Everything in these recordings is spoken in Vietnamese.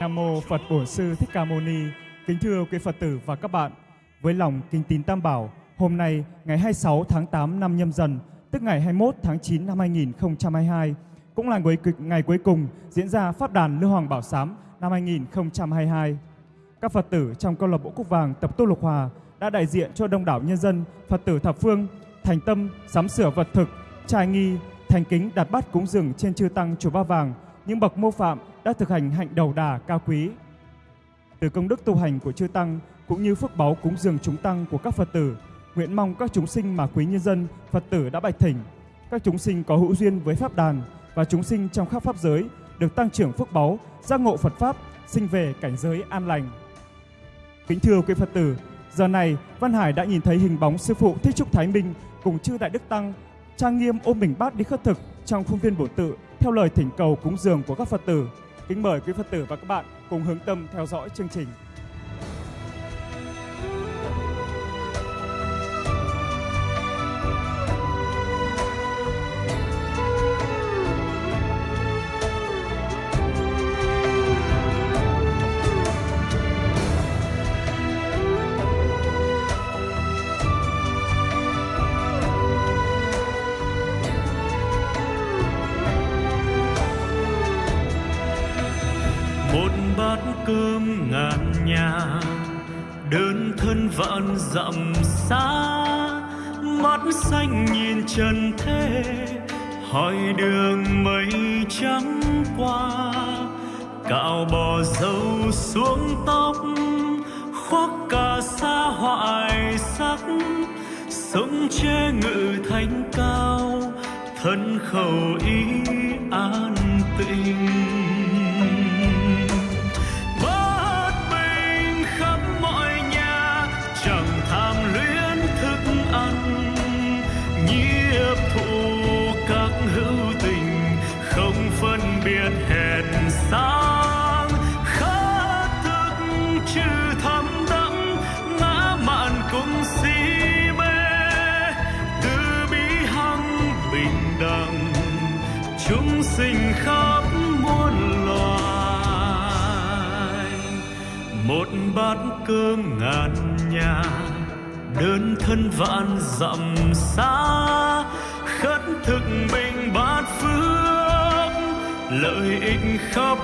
Nam mô Phật Bổn Sư Thích Ca Mâu Ni. Kính thưa quý Phật tử và các bạn, với lòng kính tín Tam Bảo, hôm nay ngày 26 tháng 8 năm Nhâm Dần, tức ngày 21 tháng 9 năm 2022, cũng là ngày, ngày cuối cùng diễn ra Pháp đàn Lưu Hoàng Bảo Sám năm 2022. Các Phật tử trong câu lạc bộ Cúc Vàng tập tu Lục Hòa đã đại diện cho đông đảo nhân dân, Phật tử thập phương thành tâm sắm sửa vật thực, trai nghi, thành kính đặt bát cúng dường trên chư tăng chùa Ba Vàng, những bậc mô phạm đã thực hành hạnh đầu đà cao quý. Từ công đức tu hành của chư tăng cũng như phước báu cúng dường chúng tăng của các Phật tử, nguyện mong các chúng sinh mà quý nhân dân, Phật tử đã bạch thỉnh, các chúng sinh có hữu duyên với pháp đàn và chúng sinh trong khắp pháp giới được tăng trưởng phước báu, giác ngộ Phật pháp, sinh về cảnh giới an lành. Kính thưa quý Phật tử, giờ này Văn Hải đã nhìn thấy hình bóng sư phụ Thích Trúc Thái Minh cùng chư đại đức tăng trang nghiêm ôm bình bát đi khất thực trong khuôn viên bổ tự theo lời thỉnh cầu cúng dường của các Phật tử. Kính mời quý Phật tử và các bạn cùng hướng tâm theo dõi chương trình. Một bát cơm ngàn nhà, đơn thân vạn dặm xa. Mắt xanh nhìn trần thế, hỏi đường mây trắng qua. Cạo bò dâu xuống tóc, khoác cả xa hoại sắc. Sống che ngự thánh cao, thân khẩu ý an tịnh. Chúng sinh khắp muôn loài. Một bát cơm ngàn nhà, đơn thân vạn dặm xa, khất thực bình bát phước, lợi ích khắp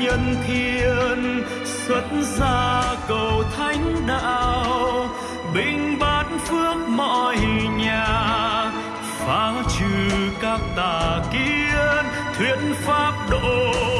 nhân thiên, xuất gia cầu thánh đạo. Các tà kiến thuyết pháp độ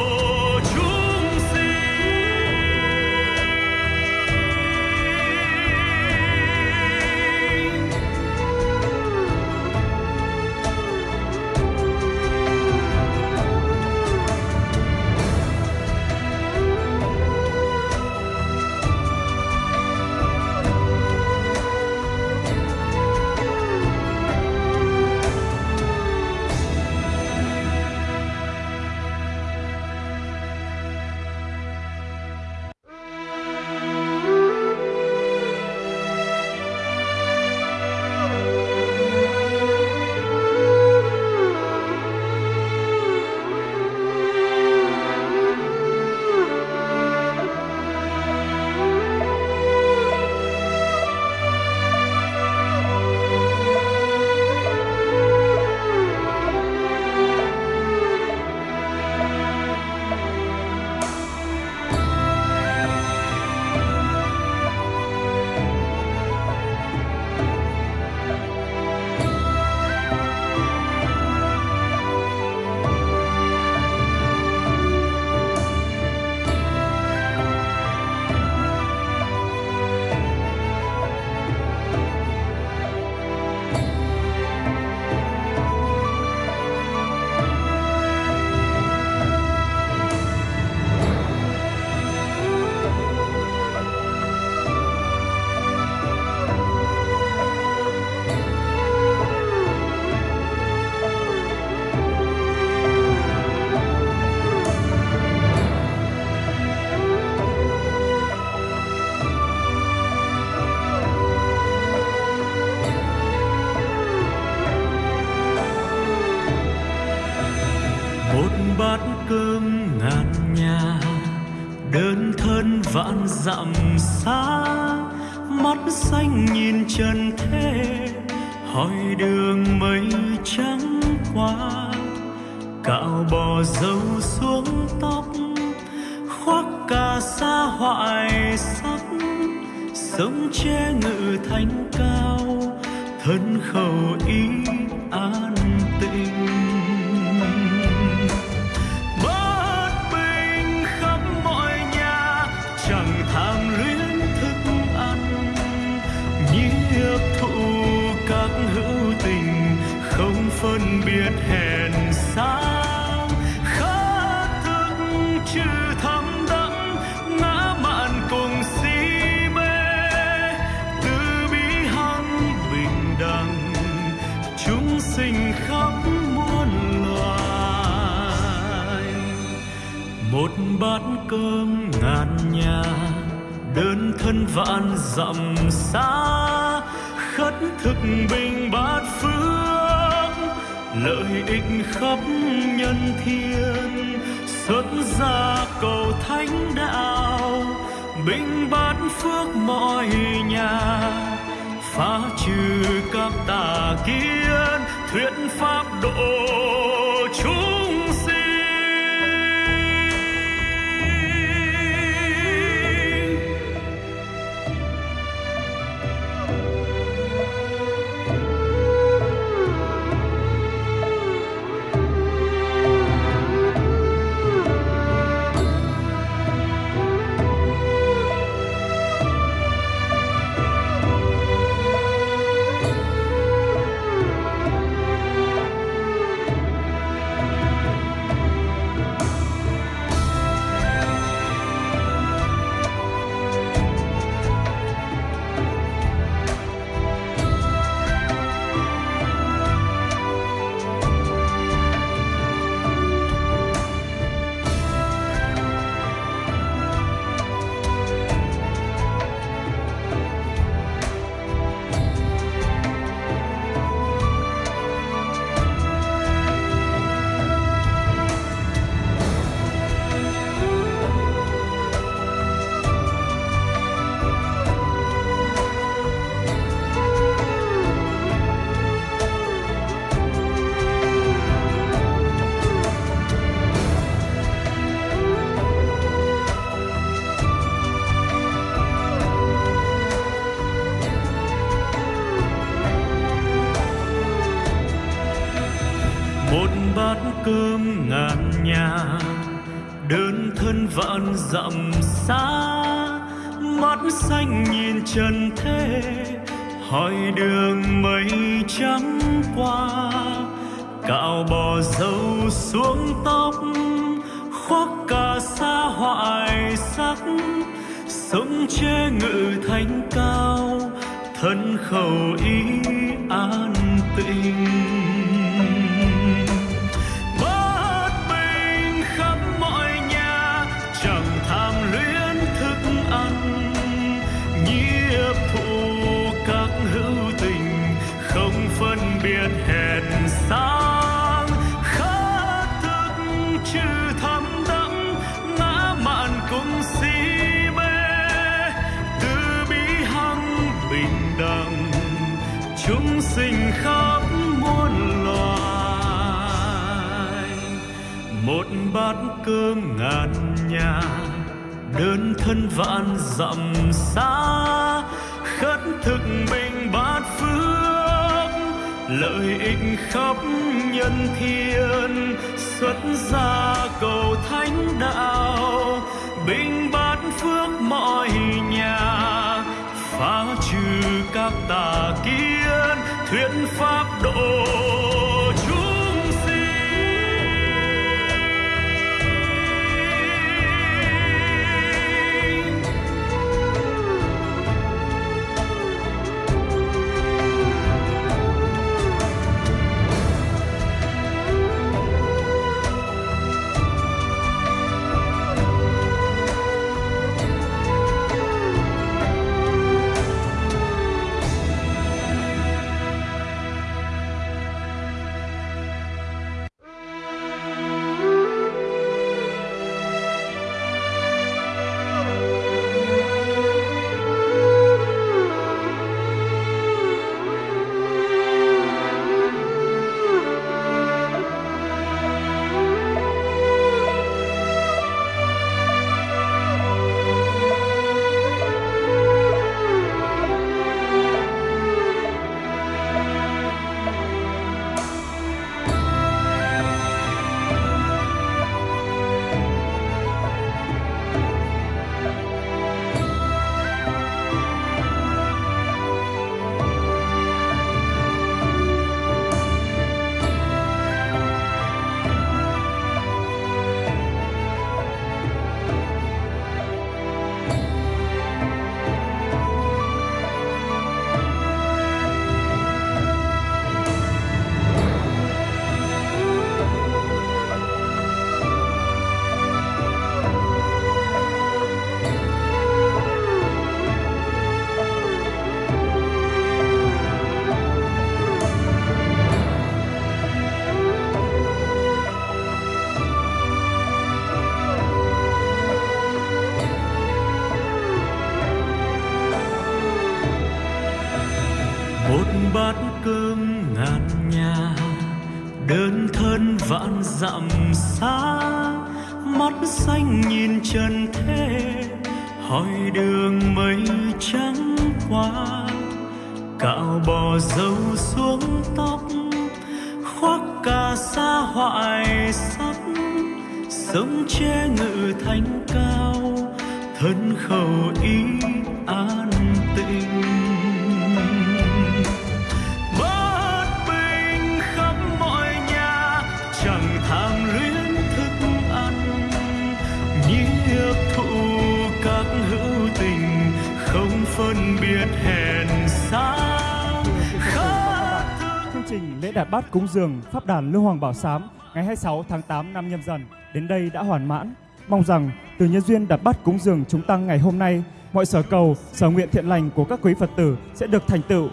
đơn thân vạn dặm xa, mắt xanh nhìn trần thế, hỏi đường mây trắng qua. Cạo bò dâu xuống tóc, khoác cà sa hoại sắc, sống che ngự thanh cao, thân khẩu ý an chúng sinh khắp muôn loài. Một bát cơm ngàn nhà, đơn thân vạn dặm xa. Khất thực bình bát phước, lợi ích khắp nhân thiên. Xuất gia cầu thánh đạo, bình bát phước mọi nhà. Phá trừ các tà kiến thuyết pháp độ dặm xa, mắt xanh nhìn trần thế, hỏi đường mây trắng qua. Cạo bò dâu xuống tóc, khoác cả sa hoại sắc, sống che ngự thánh cao, thân khẩu ý an tịnh. Một bát cơm ngàn nhà, đơn thân vạn dặm xa. Khất thực mình bát phước, lợi ích khắp nhân thiên. Xuất gia cầu thánh đạo, bình bát phước mọi nhà. Phá trừ các tà kiến, thuyết pháp độ trần thế, hỏi đường mây trắng qua. Cạo bò dâu xuống tóc, khoác cà sa hoại sắc sống che ngự thanh cao, thân khẩu ý an tịnh phân biệt hèn xa Chương trình lễ đạt bát cúng dường Pháp đàn Lưu Hoàng Bảo Sám ngày 26 tháng 8 năm nhâm dần đến đây đã hoàn mãn. Mong rằng từ nhân duyên đạt bát cúng dường chúng tăng ngày hôm nay, mọi sở cầu, sở nguyện thiện lành của các quý Phật tử sẽ được thành tựu.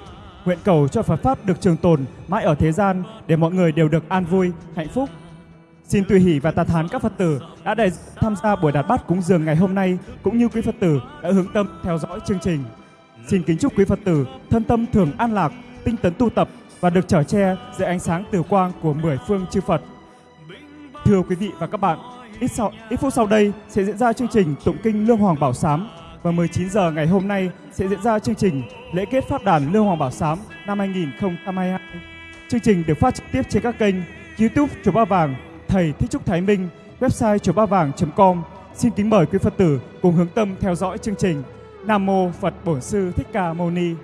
Nguyện cầu cho Phật Pháp được trường tồn mãi ở thế gian để mọi người đều được an vui, hạnh phúc. Xin tùy hỷ và tà thán các Phật tử đã đại tham gia buổi đạt bát cúng dường ngày hôm nay cũng như quý Phật tử đã hướng tâm theo dõi chương trình. Xin kính chúc quý Phật tử thân tâm thường an lạc, tinh tấn tu tập và được trở che dưới ánh sáng tử quang của mười phương chư Phật. Thưa quý vị và các bạn, ít, sau, ít phút sau đây sẽ diễn ra chương trình tụng kinh Lương Hoàng Bảo Sám và 19 giờ ngày hôm nay sẽ diễn ra chương trình lễ kết pháp đàn Lương Hoàng Bảo Sám năm 2022. Chương trình được phát trực tiếp trên các kênh YouTube Chùa Ba Vàng, Thầy Thích Trúc Thái Minh, website chùa ba vàng.com. Xin kính mời quý Phật tử cùng hướng tâm theo dõi chương trình. Nam mô Phật Bổn Sư Thích Ca Mâu Ni.